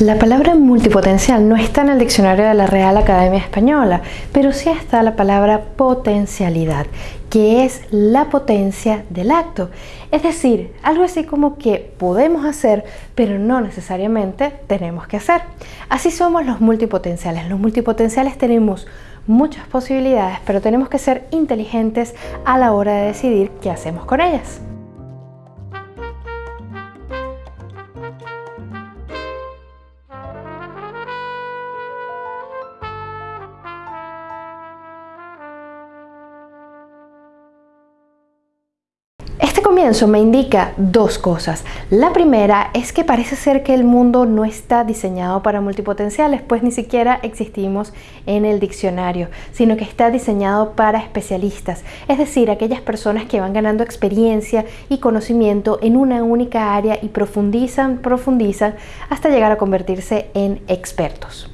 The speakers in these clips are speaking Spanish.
La palabra multipotencial no está en el diccionario de la Real Academia Española, pero sí está la palabra potencialidad, que es la potencia del acto. Es decir, algo así como que podemos hacer, pero no necesariamente tenemos que hacer. Así somos los multipotenciales. Los multipotenciales tenemos muchas posibilidades, pero tenemos que ser inteligentes a la hora de decidir qué hacemos con ellas. Comienzo me indica dos cosas. La primera es que parece ser que el mundo no está diseñado para multipotenciales, pues ni siquiera existimos en el diccionario, sino que está diseñado para especialistas, es decir, aquellas personas que van ganando experiencia y conocimiento en una única área y profundizan, profundizan hasta llegar a convertirse en expertos.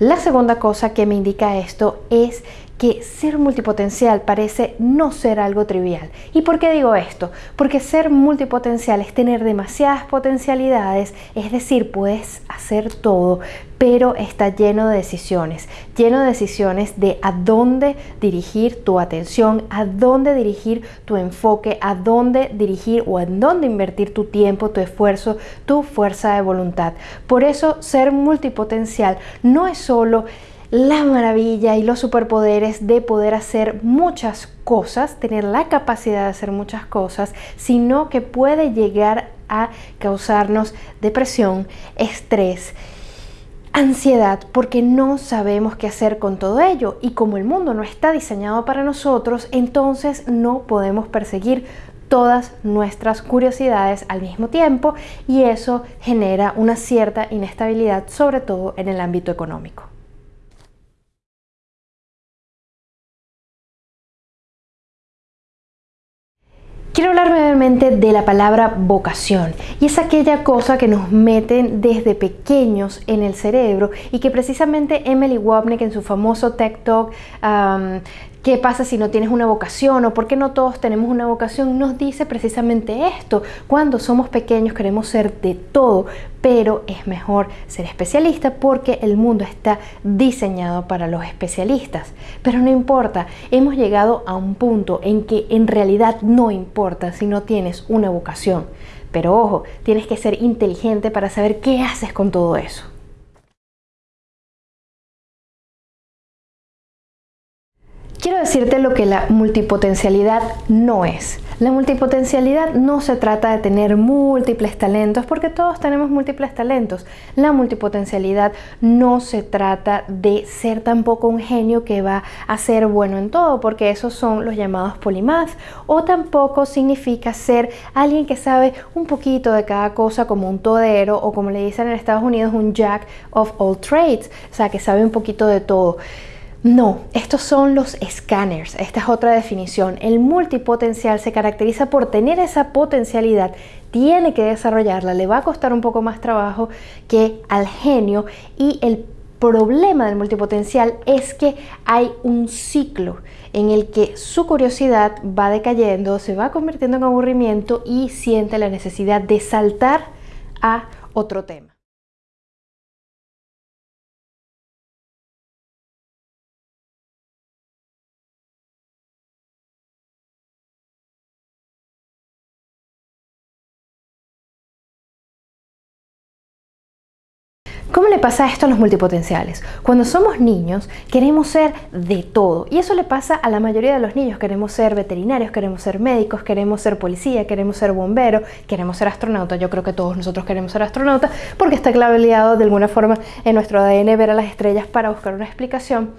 La segunda cosa que me indica esto es que ser multipotencial parece no ser algo trivial. ¿Y por qué digo esto? Porque ser multipotencial es tener demasiadas potencialidades, es decir, puedes hacer todo, pero está lleno de decisiones, lleno de decisiones de a dónde dirigir tu atención, a dónde dirigir tu enfoque, a dónde dirigir o en dónde invertir tu tiempo, tu esfuerzo, tu fuerza de voluntad. Por eso ser multipotencial no es solo la maravilla y los superpoderes de poder hacer muchas cosas, tener la capacidad de hacer muchas cosas, sino que puede llegar a causarnos depresión, estrés, ansiedad porque no sabemos qué hacer con todo ello y como el mundo no está diseñado para nosotros, entonces no podemos perseguir todas nuestras curiosidades al mismo tiempo y eso genera una cierta inestabilidad, sobre todo en el ámbito económico. Quiero hablar brevemente de la palabra vocación y es aquella cosa que nos meten desde pequeños en el cerebro y que precisamente Emily Wapnick en su famoso TED Talk ¿Qué pasa si no tienes una vocación o por qué no todos tenemos una vocación? Nos dice precisamente esto. Cuando somos pequeños queremos ser de todo, pero es mejor ser especialista porque el mundo está diseñado para los especialistas. Pero no importa, hemos llegado a un punto en que en realidad no importa si no tienes una vocación. Pero ojo, tienes que ser inteligente para saber qué haces con todo eso. Quiero decirte lo que la multipotencialidad no es. La multipotencialidad no se trata de tener múltiples talentos, porque todos tenemos múltiples talentos. La multipotencialidad no se trata de ser tampoco un genio que va a ser bueno en todo, porque esos son los llamados polimath, o tampoco significa ser alguien que sabe un poquito de cada cosa como un todero o como le dicen en Estados Unidos un jack of all trades, o sea, que sabe un poquito de todo. No, estos son los escáneres. Esta es otra definición. El multipotencial se caracteriza por tener esa potencialidad, tiene que desarrollarla, le va a costar un poco más trabajo que al genio y el problema del multipotencial es que hay un ciclo en el que su curiosidad va decayendo, se va convirtiendo en aburrimiento y siente la necesidad de saltar a otro tema. Le pasa esto a los multipotenciales? Cuando somos niños queremos ser de todo y eso le pasa a la mayoría de los niños. Queremos ser veterinarios, queremos ser médicos, queremos ser policía, queremos ser bombero, queremos ser astronauta. Yo creo que todos nosotros queremos ser astronauta porque está claveado de alguna forma en nuestro ADN ver a las estrellas para buscar una explicación.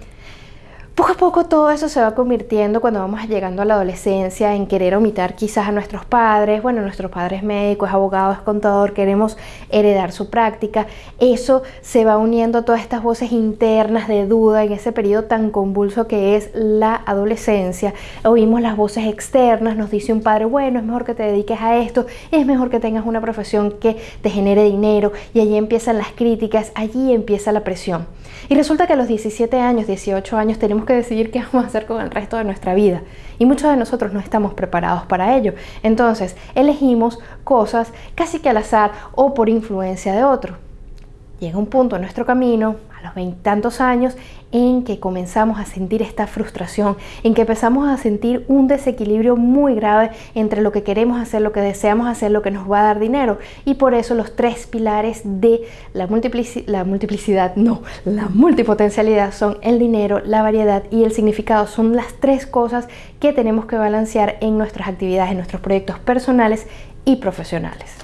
Poco a poco todo eso se va convirtiendo cuando vamos llegando a la adolescencia en querer omitar quizás a nuestros padres, bueno, nuestros padres médicos, abogados, contador, queremos heredar su práctica. Eso se va uniendo a todas estas voces internas de duda en ese periodo tan convulso que es la adolescencia. Oímos las voces externas, nos dice un padre, bueno, es mejor que te dediques a esto, es mejor que tengas una profesión que te genere dinero y allí empiezan las críticas, allí empieza la presión. Y resulta que a los 17 años, 18 años tenemos que decidir qué vamos a hacer con el resto de nuestra vida. Y muchos de nosotros no estamos preparados para ello. Entonces, elegimos cosas casi que al azar o por influencia de otro. Llega un punto en nuestro camino, a los veintitantos años, en que comenzamos a sentir esta frustración, en que empezamos a sentir un desequilibrio muy grave entre lo que queremos hacer, lo que deseamos hacer, lo que nos va a dar dinero. Y por eso los tres pilares de la, la multiplicidad, no, la multipotencialidad son el dinero, la variedad y el significado. Son las tres cosas que tenemos que balancear en nuestras actividades, en nuestros proyectos personales y profesionales.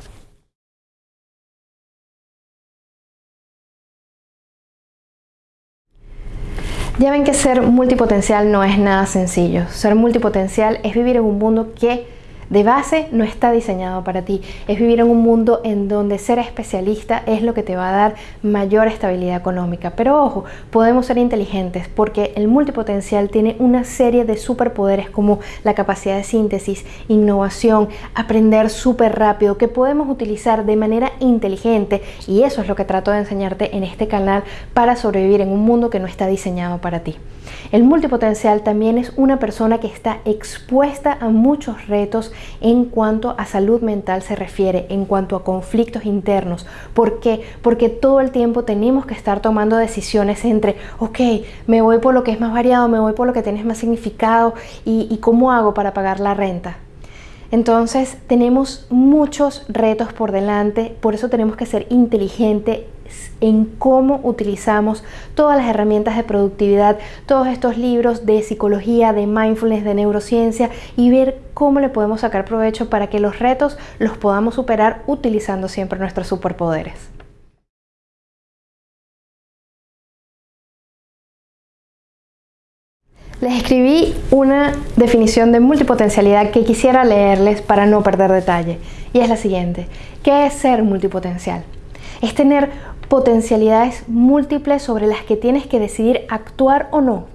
Ya ven que ser multipotencial no es nada sencillo. Ser multipotencial es vivir en un mundo que de base no está diseñado para ti. Es vivir en un mundo en donde ser especialista es lo que te va a dar mayor estabilidad económica. Pero ojo, podemos ser inteligentes porque el multipotencial tiene una serie de superpoderes como la capacidad de síntesis, innovación, aprender súper rápido que podemos utilizar de manera inteligente y eso es lo que trato de enseñarte en este canal para sobrevivir en un mundo que no está diseñado para ti. El multipotencial también es una persona que está expuesta a muchos retos en cuanto a salud mental se refiere, en cuanto a conflictos internos. ¿Por qué? Porque todo el tiempo tenemos que estar tomando decisiones entre, ok, me voy por lo que es más variado, me voy por lo que tiene más significado y, y cómo hago para pagar la renta. Entonces tenemos muchos retos por delante, por eso tenemos que ser inteligentes en cómo utilizamos todas las herramientas de productividad, todos estos libros de psicología, de mindfulness, de neurociencia y ver cómo le podemos sacar provecho para que los retos los podamos superar utilizando siempre nuestros superpoderes. Les escribí una definición de multipotencialidad que quisiera leerles para no perder detalle. Y es la siguiente. ¿Qué es ser multipotencial? Es tener potencialidades múltiples sobre las que tienes que decidir actuar o no.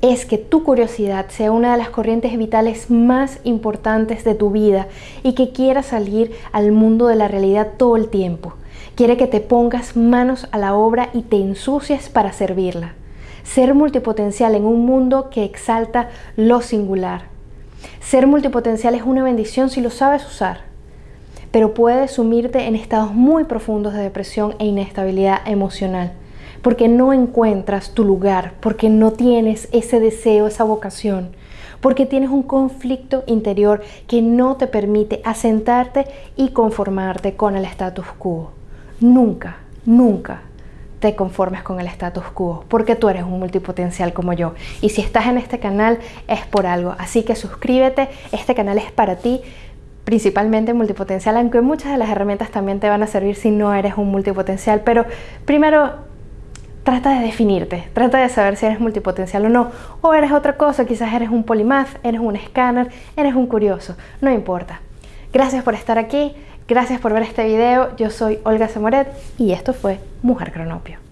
Es que tu curiosidad sea una de las corrientes vitales más importantes de tu vida y que quieras salir al mundo de la realidad todo el tiempo. Quiere que te pongas manos a la obra y te ensucies para servirla ser multipotencial en un mundo que exalta lo singular. Ser multipotencial es una bendición si lo sabes usar, pero puede sumirte en estados muy profundos de depresión e inestabilidad emocional, porque no encuentras tu lugar, porque no tienes ese deseo, esa vocación, porque tienes un conflicto interior que no te permite asentarte y conformarte con el status quo. Nunca, nunca te conformes con el status quo, porque tú eres un multipotencial como yo. Y si estás en este canal es por algo, así que suscríbete, este canal es para ti, principalmente multipotencial, aunque muchas de las herramientas también te van a servir si no eres un multipotencial, pero primero trata de definirte, trata de saber si eres multipotencial o no, o eres otra cosa, quizás eres un polimath, eres un escáner, eres un curioso, no importa. Gracias por estar aquí, Gracias por ver este video, yo soy Olga Semoret y esto fue Mujer Cronopio.